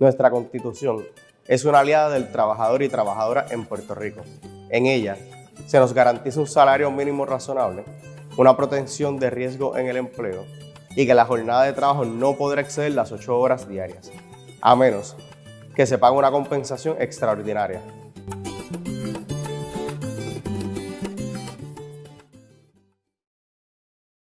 Nuestra Constitución es una aliada del trabajador y trabajadora en Puerto Rico. En ella se nos garantiza un salario mínimo razonable, una protección de riesgo en el empleo y que la jornada de trabajo no podrá exceder las 8 horas diarias, a menos que se pague una compensación extraordinaria